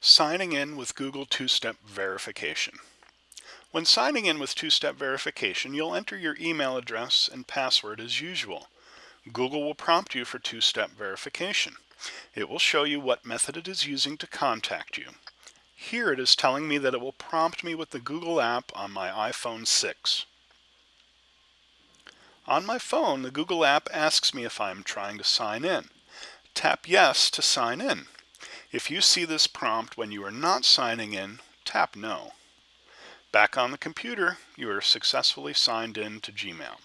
Signing in with Google two-step verification. When signing in with two-step verification, you'll enter your email address and password as usual. Google will prompt you for two-step verification. It will show you what method it is using to contact you. Here it is telling me that it will prompt me with the Google app on my iPhone 6. On my phone, the Google app asks me if I'm trying to sign in. Tap Yes to sign in. If you see this prompt when you are not signing in, tap No. Back on the computer, you are successfully signed in to Gmail.